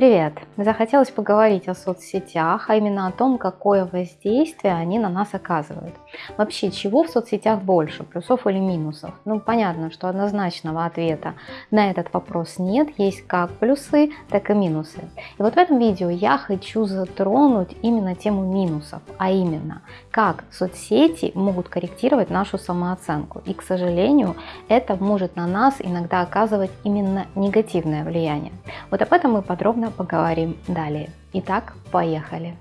Привет! Захотелось поговорить о соцсетях, а именно о том, какое воздействие они на нас оказывают. Вообще, чего в соцсетях больше, плюсов или минусов? Ну, понятно, что однозначного ответа на этот вопрос нет, есть как плюсы, так и минусы. И вот в этом видео я хочу затронуть именно тему минусов, а именно, как соцсети могут корректировать нашу самооценку. И, к сожалению, это может на нас иногда оказывать именно негативное влияние. Вот об этом мы подробно поговорим далее. Итак, поехали!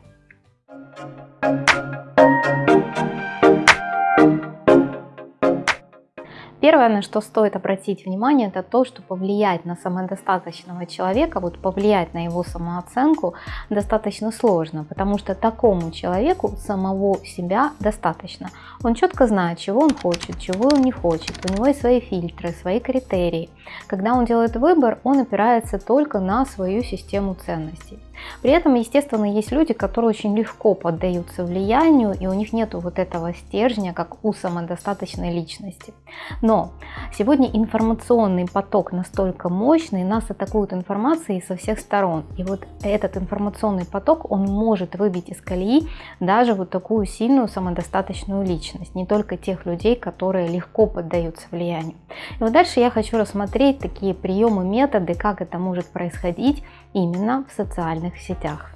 Первое, на что стоит обратить внимание, это то, что повлиять на самодостаточного человека, вот повлиять на его самооценку достаточно сложно, потому что такому человеку самого себя достаточно. Он четко знает, чего он хочет, чего он не хочет, у него есть свои фильтры, свои критерии. Когда он делает выбор, он опирается только на свою систему ценностей. При этом, естественно, есть люди, которые очень легко поддаются влиянию, и у них нет вот этого стержня, как у самодостаточной личности. Но сегодня информационный поток настолько мощный, нас атакуют информацией со всех сторон. И вот этот информационный поток, он может выбить из колеи даже вот такую сильную самодостаточную личность, не только тех людей, которые легко поддаются влиянию. И вот дальше я хочу рассмотреть такие приемы, методы, как это может происходить именно в социальных сетях.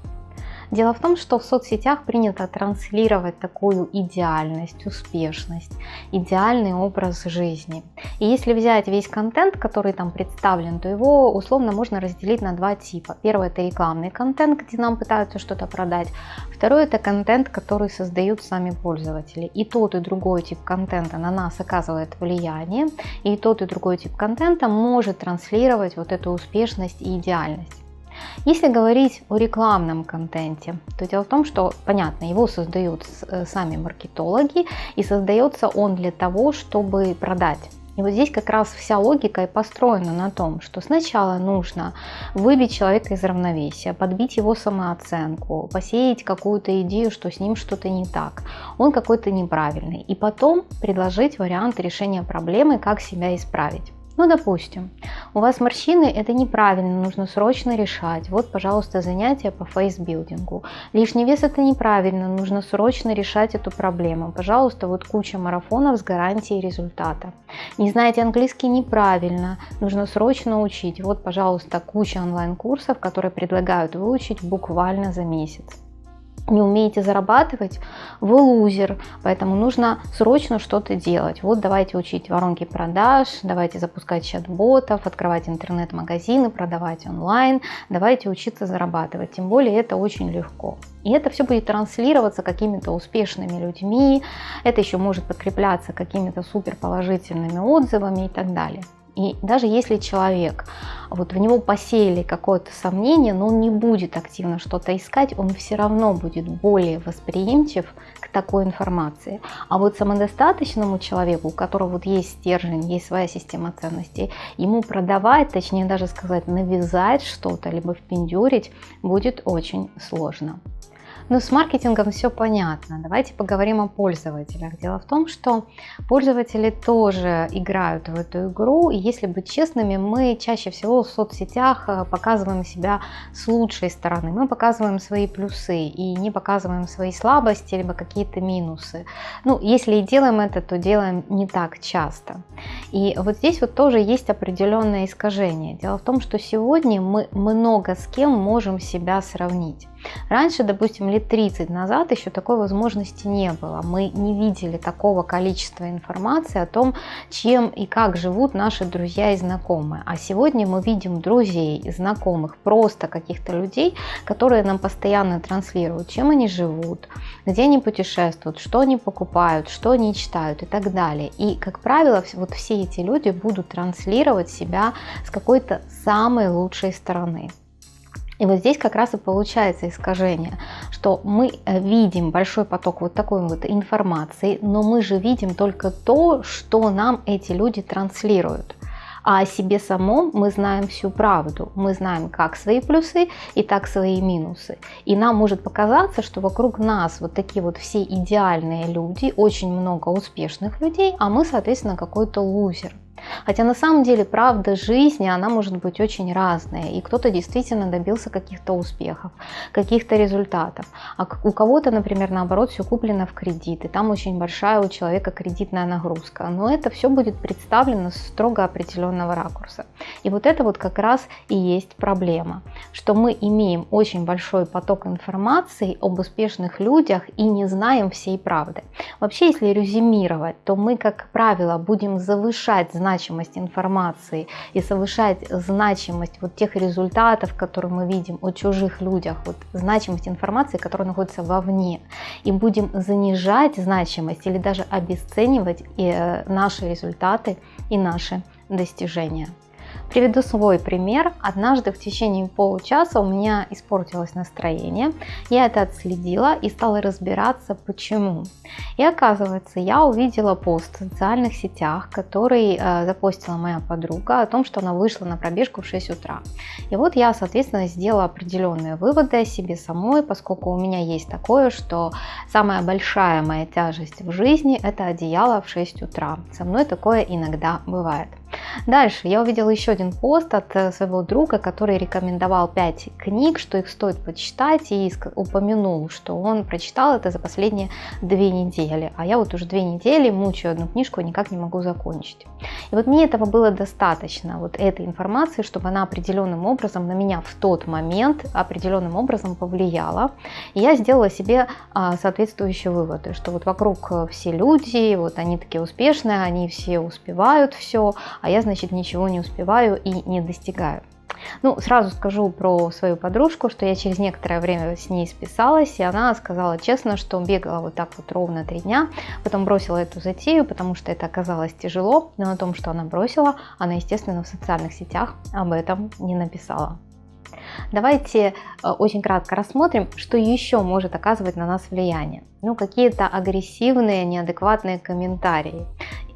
Дело в том, что в соцсетях принято транслировать такую идеальность, успешность, идеальный образ жизни. И если взять весь контент, который там представлен, то его условно можно разделить на два типа. Первый это рекламный контент, где нам пытаются что-то продать. Второй это контент, который создают сами пользователи. И тот и другой тип контента на нас оказывает влияние. И тот и другой тип контента может транслировать вот эту успешность и идеальность. Если говорить о рекламном контенте, то дело в том, что, понятно, его создают э, сами маркетологи, и создается он для того, чтобы продать. И вот здесь как раз вся логика и построена на том, что сначала нужно выбить человека из равновесия, подбить его самооценку, посеять какую-то идею, что с ним что-то не так, он какой-то неправильный, и потом предложить вариант решения проблемы, как себя исправить. Ну, допустим, у вас морщины, это неправильно, нужно срочно решать. Вот, пожалуйста, занятие по фейсбилдингу. Лишний вес это неправильно, нужно срочно решать эту проблему. Пожалуйста, вот куча марафонов с гарантией результата. Не знаете английский неправильно, нужно срочно учить. Вот, пожалуйста, куча онлайн-курсов, которые предлагают выучить буквально за месяц не умеете зарабатывать, вы лузер, поэтому нужно срочно что-то делать. Вот давайте учить воронки продаж, давайте запускать чат-ботов, открывать интернет-магазины, продавать онлайн, давайте учиться зарабатывать, тем более это очень легко. И это все будет транслироваться какими-то успешными людьми, это еще может подкрепляться какими-то супер положительными отзывами и так далее. И даже если человек, вот в него посеяли какое-то сомнение, но он не будет активно что-то искать, он все равно будет более восприимчив к такой информации. А вот самодостаточному человеку, у которого вот есть стержень, есть своя система ценностей, ему продавать, точнее даже сказать, навязать что-то, либо впендюрить будет очень сложно. Но с маркетингом все понятно. Давайте поговорим о пользователях. Дело в том, что пользователи тоже играют в эту игру. И если быть честными, мы чаще всего в соцсетях э, показываем себя с лучшей стороны. Мы показываем свои плюсы и не показываем свои слабости, либо какие-то минусы. Ну, если и делаем это, то делаем не так часто. И вот здесь вот тоже есть определенное искажение. Дело в том, что сегодня мы много с кем можем себя сравнить. Раньше, допустим, лет 30 назад еще такой возможности не было. Мы не видели такого количества информации о том, чем и как живут наши друзья и знакомые. А сегодня мы видим друзей, знакомых, просто каких-то людей, которые нам постоянно транслируют, чем они живут, где они путешествуют, что они покупают, что они читают и так далее. И, как правило, вот все эти люди будут транслировать себя с какой-то самой лучшей стороны. И вот здесь как раз и получается искажение, что мы э, видим большой поток вот такой вот информации, но мы же видим только то, что нам эти люди транслируют. А о себе самом мы знаем всю правду. Мы знаем как свои плюсы и так свои минусы. И нам может показаться, что вокруг нас вот такие вот все идеальные люди, очень много успешных людей, а мы, соответственно, какой-то лузер. Хотя на самом деле правда жизни, она может быть очень разная. И кто-то действительно добился каких-то успехов, каких-то результатов. А у кого-то, например, наоборот, все куплено в кредит. И там очень большая у человека кредитная нагрузка. Но это все будет представлено с строго определенного ракурса. И вот это вот как раз и есть проблема. Что мы имеем очень большой поток информации об успешных людях и не знаем всей правды. Вообще, если резюмировать, то мы, как правило, будем завышать значимость информации и повышать значимость вот тех результатов, которые мы видим о чужих людях, вот значимость информации, которая находится вовне, и будем занижать значимость или даже обесценивать э, наши результаты и наши достижения. Приведу свой пример. Однажды в течение получаса у меня испортилось настроение. Я это отследила и стала разбираться, почему. И оказывается, я увидела пост в социальных сетях, который э, запостила моя подруга о том, что она вышла на пробежку в 6 утра. И вот я, соответственно, сделала определенные выводы о себе самой, поскольку у меня есть такое, что самая большая моя тяжесть в жизни – это одеяло в 6 утра. Со мной такое иногда бывает. Дальше я увидела еще один пост от э, своего друга, который рекомендовал 5 книг, что их стоит почитать, и упомянул, что он прочитал это за последние две недели. А я вот уже две недели мучаю одну книжку и никак не могу закончить. И вот мне этого было достаточно, вот этой информации, чтобы она определенным образом на меня в тот момент определенным образом повлияла. И я сделала себе а, соответствующие выводы, что вот вокруг э, все люди, вот они такие успешные, они все успевают все, а я, значит, ничего не успеваю и не достигаю. Ну, сразу скажу про свою подружку, что я через некоторое время с ней списалась, и она сказала честно, что бегала вот так вот ровно три дня, потом бросила эту затею, потому что это оказалось тяжело, но о том, что она бросила, она, естественно, в социальных сетях об этом не написала. Давайте э, очень кратко рассмотрим, что еще может оказывать на нас влияние. Ну, какие-то агрессивные, неадекватные комментарии.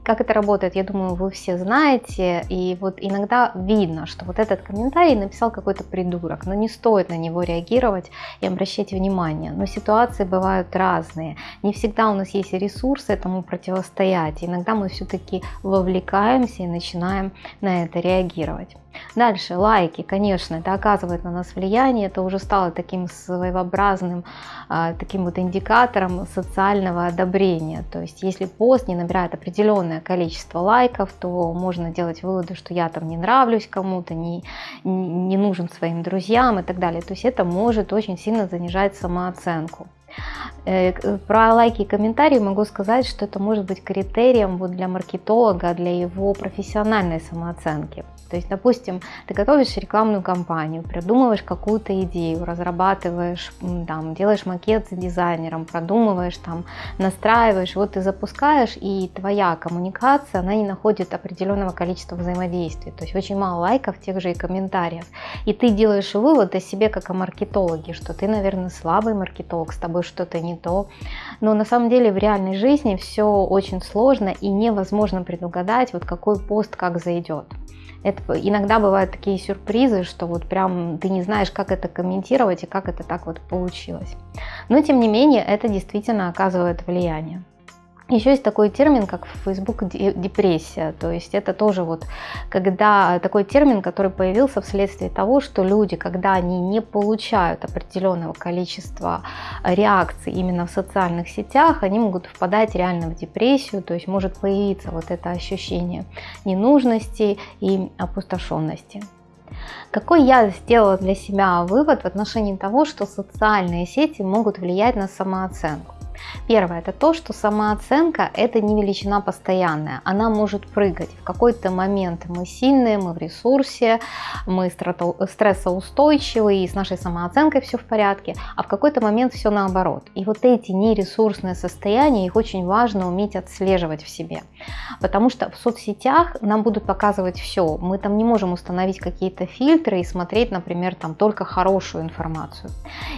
Как это работает, я думаю, вы все знаете. И вот иногда видно, что вот этот комментарий написал какой-то придурок, но не стоит на него реагировать и обращать внимание. Но ситуации бывают разные. Не всегда у нас есть ресурсы этому противостоять. Иногда мы все-таки вовлекаемся и начинаем на это реагировать. Дальше, лайки, конечно, это оказывает на нас влияние, это уже стало таким своеобразным, а, таким вот индикатором социального одобрения. То есть, если пост не набирает определенное количество лайков, то можно делать выводы, что я там не нравлюсь кому-то, не, не нужен своим друзьям и так далее. То есть, это может очень сильно занижать самооценку. Э, про лайки и комментарии могу сказать, что это может быть критерием вот для маркетолога, для его профессиональной самооценки. То есть, допустим, ты готовишь рекламную кампанию, придумываешь какую-то идею, разрабатываешь, там, делаешь макет с дизайнером, продумываешь, там, настраиваешь, вот ты запускаешь, и твоя коммуникация, она не находит определенного количества взаимодействия. То есть очень мало лайков, тех же и комментариев. И ты делаешь вывод о себе как о маркетологе, что ты, наверное, слабый маркетолог, с тобой что-то не то. Но на самом деле в реальной жизни все очень сложно и невозможно предугадать, вот какой пост как зайдет. Это иногда бывают такие сюрпризы, что вот прям ты не знаешь, как это комментировать и как это так вот получилось. Но тем не менее, это действительно оказывает влияние. Еще есть такой термин, как в Facebook депрессия, то есть это тоже вот когда такой термин, который появился вследствие того, что люди, когда они не получают определенного количества реакций именно в социальных сетях, они могут впадать реально в депрессию, то есть может появиться вот это ощущение ненужности и опустошенности. Какой я сделала для себя вывод в отношении того, что социальные сети могут влиять на самооценку? Первое, это то, что самооценка это не величина постоянная, она может прыгать. В какой-то момент мы сильные, мы в ресурсе, мы стрессоустойчивые, и с нашей самооценкой все в порядке, а в какой-то момент все наоборот. И вот эти нересурсные состояния, их очень важно уметь отслеживать в себе. Потому что в соцсетях нам будут показывать все. Мы там не можем установить какие-то фильтры и смотреть, например, там только хорошую информацию.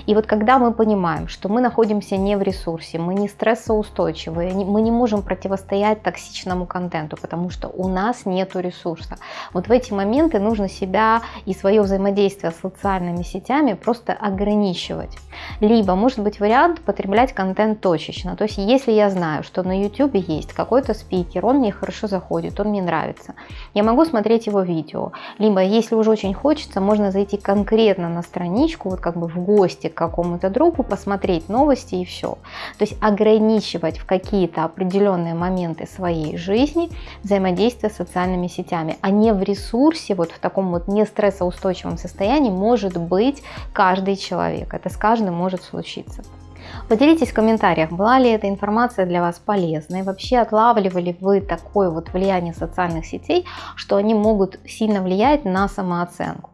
И вот когда мы понимаем, что мы находимся не в ресурсе, ресурсе, мы не стрессоустойчивые, мы не можем противостоять токсичному контенту, потому что у нас нет ресурса. Вот в эти моменты нужно себя и свое взаимодействие с социальными сетями просто ограничивать. Либо может быть вариант потреблять контент точечно. То есть если я знаю, что на YouTube есть какой-то спикер, он мне хорошо заходит, он мне нравится, я могу смотреть его видео. Либо если уже очень хочется, можно зайти конкретно на страничку, вот как бы в гости к какому-то другу, посмотреть новости и все. То есть ограничивать в какие-то определенные моменты своей жизни взаимодействие с социальными сетями, а не в ресурсе, вот в таком вот не стрессоустойчивом состоянии может быть каждый человек. Это с каждым может случиться. Поделитесь в комментариях, была ли эта информация для вас полезной, вообще отлавливали вы такое вот влияние социальных сетей, что они могут сильно влиять на самооценку.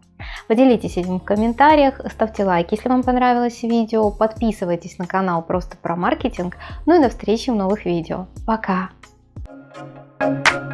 Поделитесь этим в комментариях, ставьте лайк, если вам понравилось видео, подписывайтесь на канал просто про маркетинг, ну и до встречи в новых видео. Пока! Thank you.